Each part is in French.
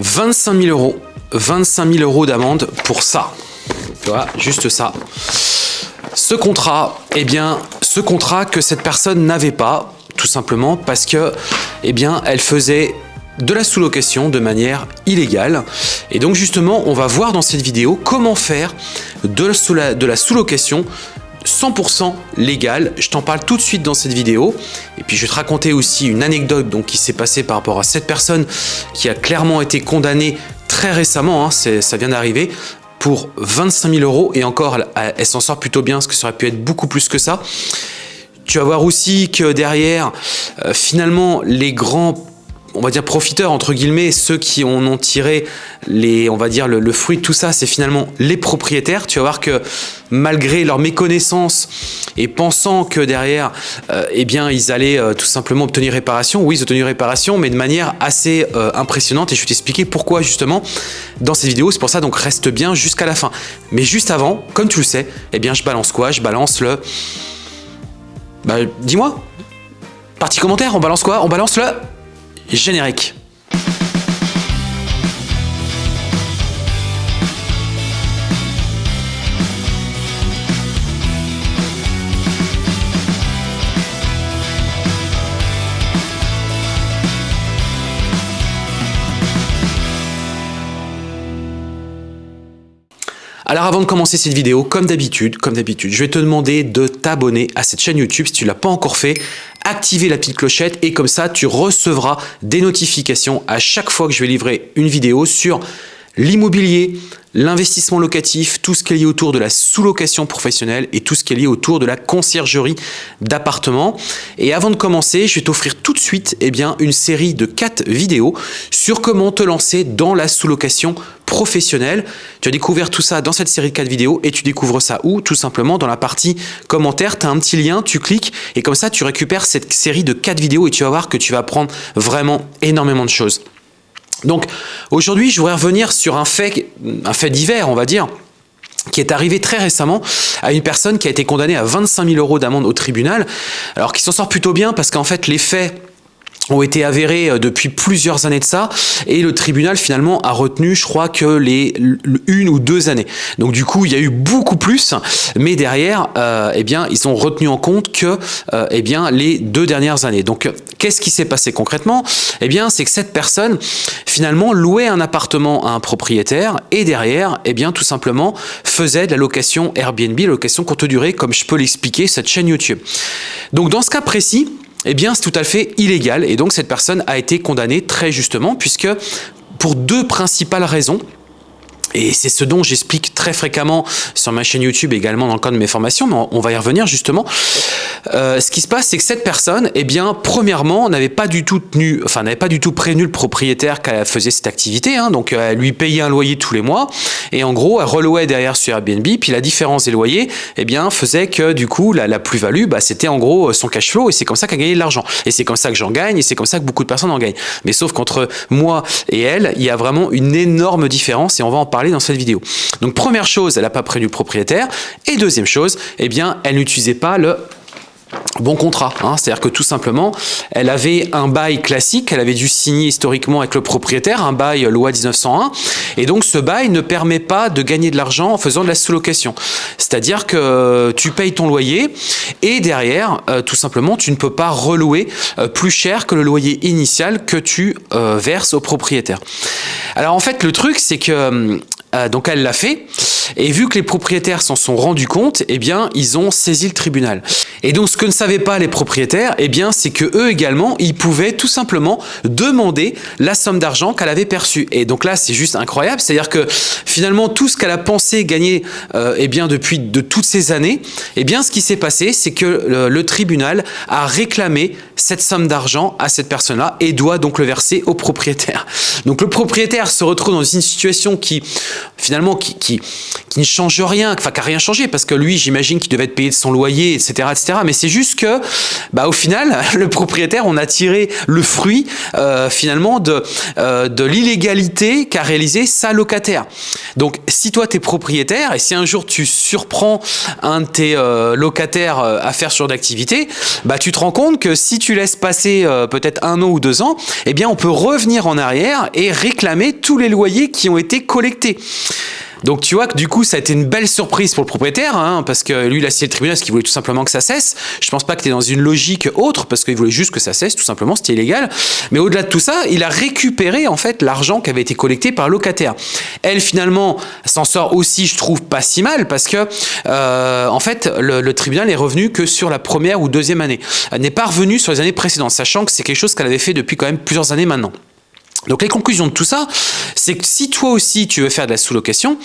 25 000 euros. 25 000 euros d'amende pour ça. Tu vois, juste ça. Ce contrat, eh bien, ce contrat que cette personne n'avait pas, tout simplement parce que, eh bien, elle faisait de la sous-location de manière illégale. Et donc justement, on va voir dans cette vidéo comment faire de la sous-location 100% légale. Je t'en parle tout de suite dans cette vidéo. Et puis je vais te raconter aussi une anecdote donc, qui s'est passée par rapport à cette personne qui a clairement été condamnée très récemment, hein, ça vient d'arriver, pour 25 000 euros. Et encore, elle, s'en sort plutôt bien, parce que ça aurait pu être beaucoup plus que ça. Tu vas voir aussi que derrière, euh, finalement, les grands on va dire profiteurs entre guillemets, ceux qui en ont tiré les, on va dire le, fruit de tout ça, c'est finalement les propriétaires. Tu vas voir que malgré leur méconnaissance et pensant que derrière, euh, eh bien, ils allaient euh, tout simplement obtenir réparation, oui, ils ont obtenu réparation, mais de manière assez euh, impressionnante. Et je vais t'expliquer pourquoi justement dans cette vidéo. C'est pour ça, donc reste bien jusqu'à la fin. Mais juste avant, comme tu le sais, eh bien, je balance quoi? Je balance le. Bah, dis-moi. Partie commentaire, on balance quoi? On balance le générique. Alors avant de commencer cette vidéo, comme d'habitude, comme d'habitude, je vais te demander de t'abonner à cette chaîne YouTube si tu ne l'as pas encore fait, activer la petite clochette et comme ça tu recevras des notifications à chaque fois que je vais livrer une vidéo sur l'immobilier, l'investissement locatif, tout ce qui est lié autour de la sous-location professionnelle et tout ce qui est lié autour de la conciergerie d'appartements. Et avant de commencer, je vais t'offrir tout de suite eh bien, une série de 4 vidéos sur comment te lancer dans la sous-location professionnelle. Tu as découvert tout ça dans cette série de 4 vidéos et tu découvres ça où? Tout simplement dans la partie commentaires, tu as un petit lien, tu cliques et comme ça tu récupères cette série de 4 vidéos et tu vas voir que tu vas apprendre vraiment énormément de choses. Donc aujourd'hui, je voudrais revenir sur un fait, un fait divers, on va dire, qui est arrivé très récemment à une personne qui a été condamnée à 25 000 euros d'amende au tribunal, alors qui s'en sort plutôt bien parce qu'en fait les faits ont été avérés euh, depuis plusieurs années de ça. Et le tribunal finalement a retenu je crois que les une ou deux années. Donc du coup il y a eu beaucoup plus. Mais derrière euh, eh bien ils ont retenu en compte que euh, eh bien les deux dernières années. Donc qu'est-ce qui s'est passé concrètement? Eh bien c'est que cette personne finalement louait un appartement à un propriétaire et derrière eh bien tout simplement faisait de la location Airbnb location courte durée comme je peux l'expliquer cette chaîne YouTube. Donc dans ce cas précis eh bien c'est tout à fait illégal et donc cette personne a été condamnée très justement puisque pour deux principales raisons. Et c'est ce dont j'explique très fréquemment sur ma chaîne YouTube également dans le cadre de mes formations, mais on va y revenir justement. Euh, ce qui se passe, c'est que cette personne, eh bien, premièrement, n'avait pas du tout tenu, enfin, n'avait pas du tout prévenu le propriétaire qu'elle faisait cette activité, hein, donc elle lui payait un loyer tous les mois, et en gros, elle relouait derrière sur Airbnb, puis la différence des loyers, eh bien, faisait que du coup, la, plus-value, bah, c'était en gros son cash flow, et c'est comme ça qu'elle gagnait de l'argent. Et c'est comme ça que j'en gagne, et c'est comme ça que beaucoup de personnes en gagnent. Mais sauf qu'entre moi et elle, il y a vraiment une énorme différence, et on va en parler dans cette vidéo. Donc, première chose, elle n'a pas prévenu le propriétaire, et deuxième chose, eh bien, elle n'utilisait pas le bon contrat. Hein. C'est-à-dire que tout simplement, elle avait un bail classique, elle avait dû signer historiquement avec le propriétaire, un bail loi 1901, et donc ce bail ne permet pas de gagner de l'argent en faisant de la sous-location. C'est-à-dire que tu payes ton loyer et derrière, euh, tout simplement, tu ne peux pas relouer euh, plus cher que le loyer initial que tu euh, verses au propriétaire. Alors en fait, le truc, c'est que donc elle l'a fait, et vu que les propriétaires s'en sont rendus compte, eh bien, ils ont saisi le tribunal. Et donc, ce que ne savaient pas les propriétaires, eh bien, c'est que eux également, ils pouvaient tout simplement demander la somme d'argent qu'elle avait perçue. Et donc là, c'est juste incroyable. C'est-à-dire que finalement, tout ce qu'elle a pensé gagner, euh, eh bien, depuis de toutes ces années, eh bien, ce qui s'est passé, c'est que le, le, tribunal a réclamé cette somme d'argent à cette personne-là et doit donc le verser au propriétaire. Donc, le propriétaire se retrouve dans une situation qui, finalement, qui, qui qui ne change rien, enfin qui n'a rien changé, parce que lui, j'imagine qu'il devait être payé de son loyer, etc. etc. mais c'est juste que, bah, au final, le propriétaire, on a tiré le fruit, euh, finalement, de, euh, de l'illégalité qu'a réalisé sa locataire. Donc, si toi, tu es propriétaire, et si un jour tu surprends un de tes euh, locataires à faire sur d'activité, bah, tu te rends compte que si tu laisses passer peut-être un an ou deux ans, eh bien, on peut revenir en arrière et réclamer tous les loyers qui ont été collectés. Donc tu vois que du coup ça a été une belle surprise pour le propriétaire, hein, parce que lui il a signé le tribunal parce qu'il voulait tout simplement que ça cesse. Je pense pas que tu es dans une logique autre, parce qu'il voulait juste que ça cesse, tout simplement, c'était illégal. Mais au-delà de tout ça, il a récupéré en fait l'argent qui avait été collecté par le locataire. Elle finalement s'en sort aussi, je trouve, pas si mal, parce que euh, en fait le, tribunal est revenu que sur la première ou deuxième année. Elle n'est pas revenu sur les années précédentes, sachant que c'est quelque chose qu'elle avait fait depuis quand même plusieurs années maintenant. Donc les conclusions de tout ça, c'est que si toi aussi tu veux faire de la sous-location,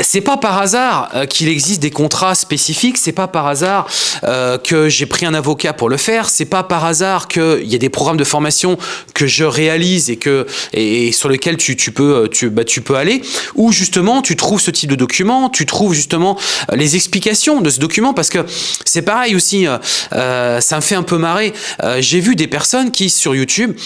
c'est pas par hasard euh, qu'il existe des contrats spécifiques, c'est pas par hasard euh, que j'ai pris un avocat pour le faire, c'est pas par hasard qu'il y a des programmes de formation que je réalise et, que, et, sur lesquels tu, tu peux, tu, bah, tu peux aller, où justement tu trouves ce type de document, tu trouves justement euh, les explications de ce document, parce que c'est pareil aussi, euh, ça me fait un peu marrer, euh, j'ai vu des personnes qui sur YouTube,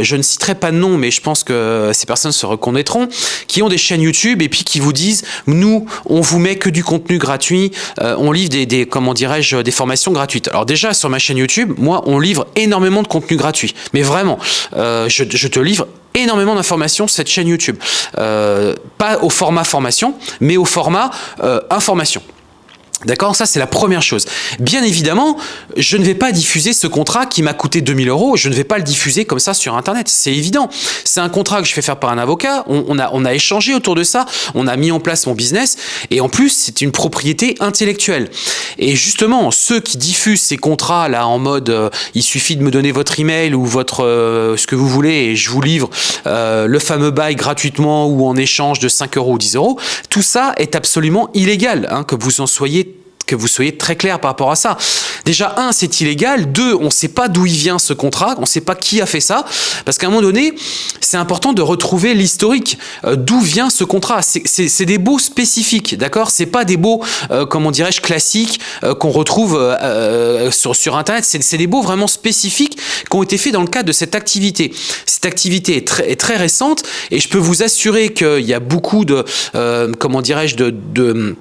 je ne citerai pas de nom, mais je pense que ces personnes se reconnaîtront, qui ont des chaînes YouTube et puis qui vous disent nous, on vous met que du contenu gratuit, euh, on livre des, comment dirais-je, des formations gratuites. Alors déjà, sur ma chaîne YouTube, moi, on livre énormément de contenu gratuit. Mais vraiment, euh, je, te livre énormément d'informations sur cette chaîne YouTube. Euh, pas au format formation, mais au format information. D'accord Ça, c'est la première chose. Bien évidemment, je ne vais pas diffuser ce contrat qui m'a coûté 2000 euros. Je ne vais pas le diffuser comme ça sur Internet. C'est évident. C'est un contrat que je fais faire par un avocat. On, a, on a échangé autour de ça. On a mis en place mon business. Et en plus, c'est une propriété intellectuelle. Et justement, ceux qui diffusent ces contrats là en mode euh, il suffit de me donner votre email ou votre euh, ce que vous voulez et je vous livre euh, le fameux bail gratuitement ou en échange de 5 euros ou 10 euros, tout ça est absolument illégal. Hein, que vous en soyez que vous soyez très clair par rapport à ça. Déjà, un, c'est illégal. Deux, on ne sait pas d'où il vient ce contrat. On ne sait pas qui a fait ça. Parce qu'à un moment donné, c'est important de retrouver l'historique. Euh, d'où vient ce contrat? C'est des baux spécifiques, d'accord? C'est pas des baux, euh, comment dirais-je, classiques euh, qu'on retrouve sur, sur Internet. C'est des baux vraiment spécifiques qui ont été faits dans le cadre de cette activité. Cette activité est très, est très récente et je peux vous assurer qu'il y a beaucoup de, comment dirais-je, de, de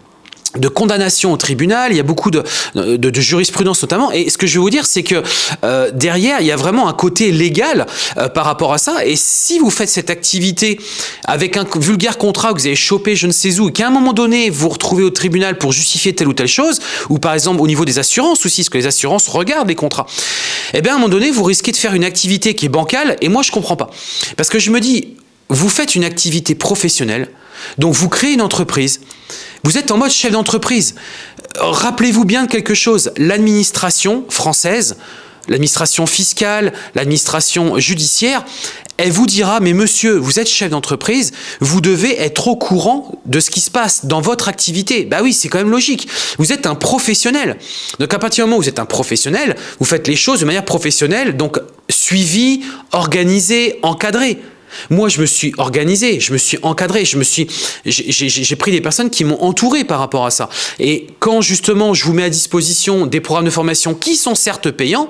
de condamnation au tribunal, il y a beaucoup de, de, jurisprudence notamment, et ce que je vais vous dire, c'est que euh, derrière, il y a vraiment un côté légal euh, par rapport à ça, et si vous faites cette activité avec un vulgaire contrat que vous avez chopé je ne sais où, et qu'à un moment donné, vous vous retrouvez au tribunal pour justifier telle ou telle chose, ou par exemple au niveau des assurances aussi, parce que les assurances regardent les contrats, eh bien à un moment donné, vous risquez de faire une activité qui est bancale, et moi je comprends pas. Parce que je me dis, vous faites une activité professionnelle, donc vous créez une entreprise, vous êtes en mode chef d'entreprise. Rappelez-vous bien de quelque chose, l'administration française, l'administration fiscale, l'administration judiciaire, elle vous dira, mais monsieur, vous êtes chef d'entreprise, vous devez être au courant de ce qui se passe dans votre activité. Bah oui, c'est quand même logique. Vous êtes un professionnel. Donc à partir du moment où vous êtes un professionnel, vous faites les choses de manière professionnelle, donc suivi, organisé, encadré. Moi, je me suis organisé, je me suis encadré, j'ai pris des personnes qui m'ont entouré par rapport à ça. Et quand justement je vous mets à disposition des programmes de formation qui sont certes payants,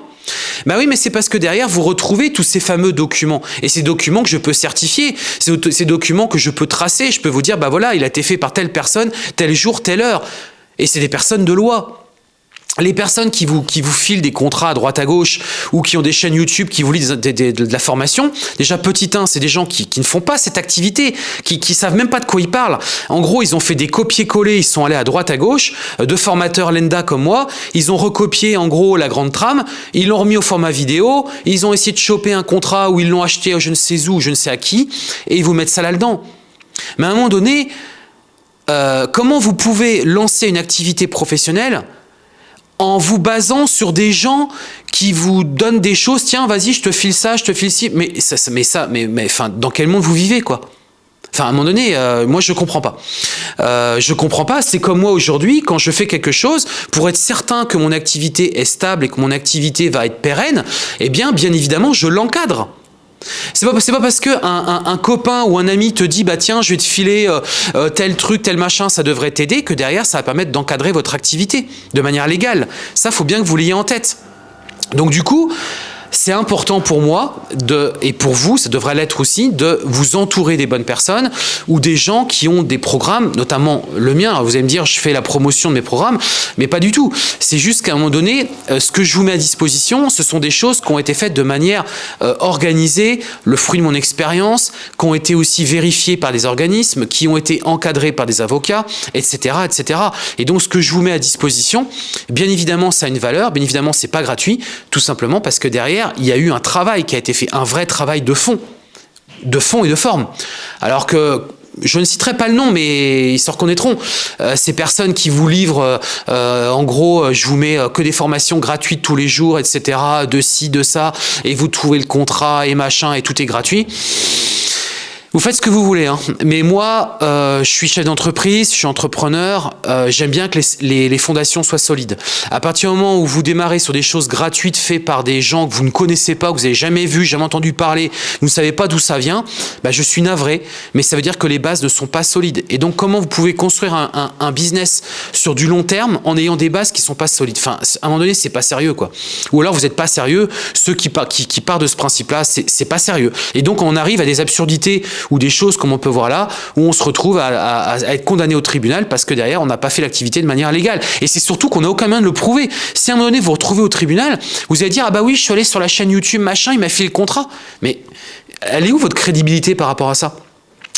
bah oui, mais c'est parce que derrière, vous retrouvez tous ces fameux documents. Et ces documents que je peux certifier, ces documents que je peux tracer, je peux vous dire, bah voilà, il a été fait par telle personne, tel jour, telle heure. Et c'est des personnes de loi les personnes qui vous, qui vous filent des contrats à droite à gauche ou qui ont des chaînes YouTube qui vous lisent de, la formation, déjà petit 1, c'est des gens qui, qui, ne font pas cette activité, qui ne savent même pas de quoi ils parlent. En gros, ils ont fait des copier-coller, ils sont allés à droite à gauche, euh, de formateurs Lenda comme moi, ils ont recopié en gros la grande trame, ils l'ont remis au format vidéo, ils ont essayé de choper un contrat ou ils l'ont acheté je ne sais où, je ne sais à qui, et ils vous mettent ça là-dedans. Mais à un moment donné, euh, comment vous pouvez lancer une activité professionnelle en vous basant sur des gens qui vous donnent des choses, tiens, vas-y, je te file ça, je te file ci, mais ça, mais ça, mais, mais enfin, dans quel monde vous vivez, quoi? Enfin, à un moment donné, euh, moi, je comprends pas. Euh, je comprends pas. C'est comme moi aujourd'hui, quand je fais quelque chose, pour être certain que mon activité est stable et que mon activité va être pérenne, eh bien, bien évidemment, je l'encadre. C'est pas, pas parce que un, copain ou un ami te dit bah tiens je vais te filer euh, euh, tel truc, tel machin, ça devrait t'aider que derrière ça va permettre d'encadrer votre activité de manière légale. Ça faut bien que vous l'ayez en tête. Donc du coup, c'est important pour moi, et pour vous, ça devrait l'être aussi, de vous entourer des bonnes personnes ou des gens qui ont des programmes, notamment le mien. Alors vous allez me dire, je fais la promotion de mes programmes, mais pas du tout. C'est juste qu'à un moment donné, euh, ce que je vous mets à disposition, ce sont des choses qui ont été faites de manière euh, organisée, le fruit de mon expérience, qui ont été aussi vérifiées par des organismes, qui ont été encadrés par des avocats, etc., etc. Et donc, ce que je vous mets à disposition, bien évidemment, ça a une valeur, bien évidemment, c'est pas gratuit, tout simplement parce que derrière, il y a eu un travail qui a été fait, un vrai travail de fond, de fond et de forme. Alors que je ne citerai pas le nom, mais ils se reconnaîtront. Euh, ces personnes qui vous livrent, euh, en gros, je vous mets que des formations gratuites tous les jours, etc., de ci, de ça, et vous trouvez le contrat et machin, et tout est gratuit. Vous faites ce que vous voulez, hein. mais moi, euh, je suis chef d'entreprise, je suis entrepreneur, euh, j'aime bien que les, fondations soient solides. À partir du moment où vous démarrez sur des choses gratuites faites par des gens que vous ne connaissez pas, que vous n'avez jamais vu, jamais entendu parler, vous ne savez pas d'où ça vient, bah, je suis navré, mais ça veut dire que les bases ne sont pas solides. Et donc, comment vous pouvez construire un, business sur du long terme en ayant des bases qui ne sont pas solides? Enfin, à un moment donné, c'est pas sérieux, quoi. Ou alors, vous n'êtes pas sérieux. Ceux qui, qui, qui partent de ce principe-là, c'est pas sérieux. Et donc, on arrive à des absurdités ou des choses comme on peut voir là, où on se retrouve à, être condamné au tribunal parce que derrière, on n'a pas fait l'activité de manière légale. Et c'est surtout qu'on n'a aucun moyen de le prouver. Si à un moment donné, vous vous retrouvez au tribunal, vous allez dire, ah bah oui, je suis allé sur la chaîne YouTube, machin, il m'a fait le contrat. Mais elle est où votre crédibilité par rapport à ça?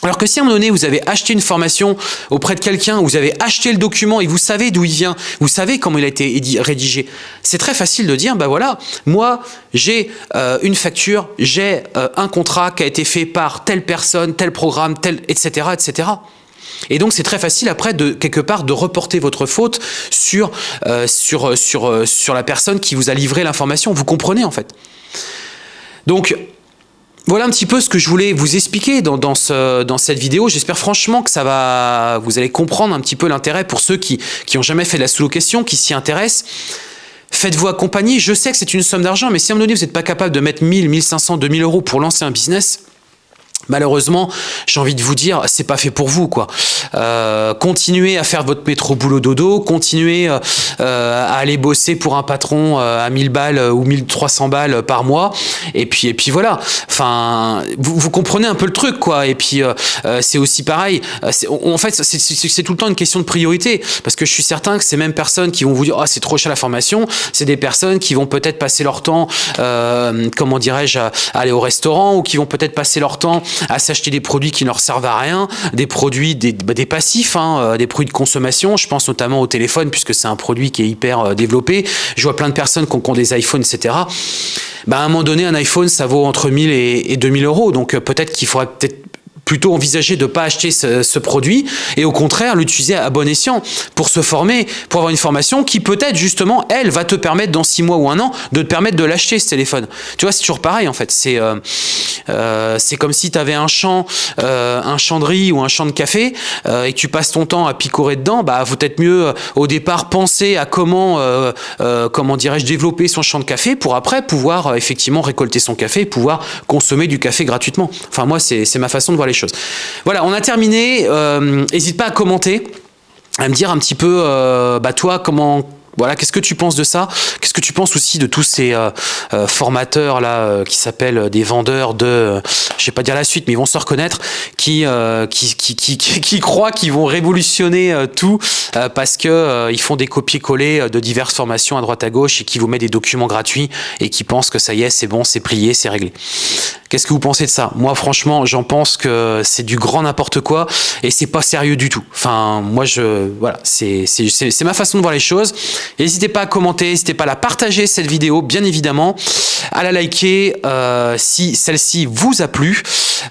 Alors que si à un moment donné, vous avez acheté une formation auprès de quelqu'un, vous avez acheté le document et vous savez d'où il vient, vous savez comment il a été rédigé, c'est très facile de dire, bah voilà, moi j'ai euh, une facture, j'ai euh, un contrat qui a été fait par telle personne, tel programme, tel, etc., etc. Et donc c'est très facile après de quelque part de reporter votre faute sur, euh, sur, sur, sur la personne qui vous a livré l'information. Vous comprenez en fait. Donc voilà un petit peu ce que je voulais vous expliquer dans, ce, dans cette vidéo. J'espère franchement que ça va, vous allez comprendre un petit peu l'intérêt pour ceux qui n'ont jamais fait de la sous-location, qui s'y intéressent. Faites-vous accompagner. Je sais que c'est une somme d'argent, mais si à un moment donné, vous n'êtes pas capable de mettre 1000, 1500, 2000 euros pour lancer un business, Malheureusement, j'ai envie de vous dire, c'est pas fait pour vous, quoi. Euh, continuez à faire votre métro boulot dodo, continuez euh, à aller bosser pour un patron euh, à 1000 balles ou 1300 balles par mois, et puis et puis voilà. Enfin, vous, comprenez un peu le truc, quoi. Et puis c'est aussi pareil. En fait, c'est tout le temps une question de priorité, parce que je suis certain que ces mêmes personnes qui vont vous dire, ah c'est trop cher la formation, c'est des personnes qui vont peut-être passer leur temps, comment dirais-je, aller au restaurant, ou qui vont peut-être passer leur temps à s'acheter des produits qui ne leur servent à rien, des produits, des, bah, passifs, hein, euh, des produits de consommation. Je pense notamment au téléphone, puisque c'est un produit qui est hyper euh, développé. Je vois plein de personnes qui ont, des iPhones, etc. Bah, à un moment donné, un iPhone, ça vaut entre 1000 et, et 2000 euros. Donc euh, peut-être qu'il faudrait peut-être plutôt envisager de ne pas acheter ce, produit et au contraire l'utiliser à bon escient pour se former, pour avoir une formation qui peut-être justement, elle, va te permettre dans six mois ou un an de te permettre de l'acheter ce téléphone. Tu vois, c'est toujours pareil en fait. C'est euh, euh, comme si tu avais un champ, euh, un champ de riz ou un champ de café et que tu passes ton temps à picorer dedans, bah faut peut-être mieux au départ penser à comment, comment dirais-je, développer son champ de café pour après pouvoir effectivement récolter son café pouvoir consommer du café gratuitement. Enfin moi, c'est ma façon de voir les choses. Voilà, on a terminé. N'hésite euh, pas à commenter, à me dire un petit peu, euh, bah toi, comment voilà, qu'est-ce que tu penses de ça? Qu'est-ce que tu penses aussi de tous ces euh, formateurs là qui s'appellent des vendeurs de, je vais pas dire la suite, mais ils vont se reconnaître, qui qui, croient qu'ils vont révolutionner tout parce que ils font des copier-coller de diverses formations à droite à gauche et qui vous mettent des documents gratuits et qui pensent que ça y est, c'est bon, c'est plié, c'est réglé. Qu'est-ce que vous pensez de ça? Moi, franchement, j'en pense que c'est du grand n'importe quoi et c'est pas sérieux du tout. Enfin, moi, je, voilà, c'est ma façon de voir les choses. N'hésitez pas à commenter, n'hésitez pas à la partager cette vidéo, bien évidemment, à la liker euh, si celle-ci vous a plu.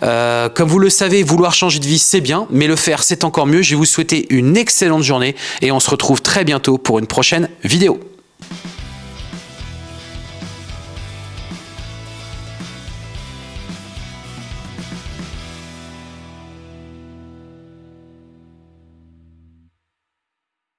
Euh, comme vous le savez, vouloir changer de vie, c'est bien, mais le faire, c'est encore mieux. Je vais vous souhaiter une excellente journée et on se retrouve très bientôt pour une prochaine vidéo.